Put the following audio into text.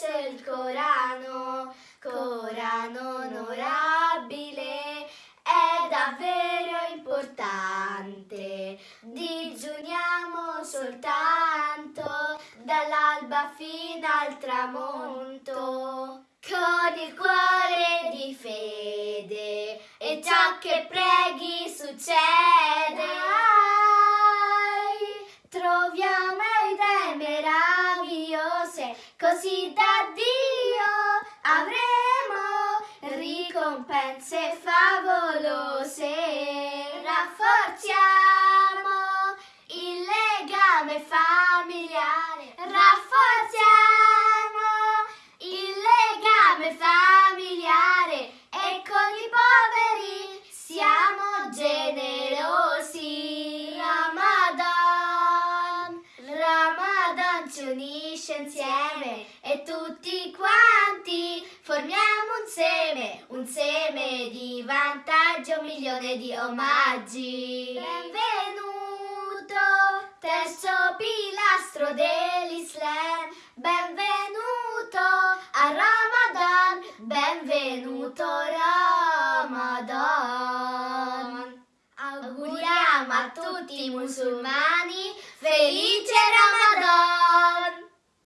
sceso il Corano, Corano onorabile, è davvero importante, digiuniamo soltanto dall'alba fino al tramonto, con il cuore di fede e ciò che preghi succede. Così da Dio avremo ricompense favolose. Rafforziamo il legame familiare, rafforziamo il legame familiare e con i poveri siamo generosi. Ramadan, Ramadan ci unisce insieme e tutti quanti formiamo un seme, un seme di vantaggio, un milione di omaggi. Benvenuto, terzo pilastro dell'Islam, benvenuto a Ramadan, benvenuto Ramadan. Auguriamo a tutti i musulmani!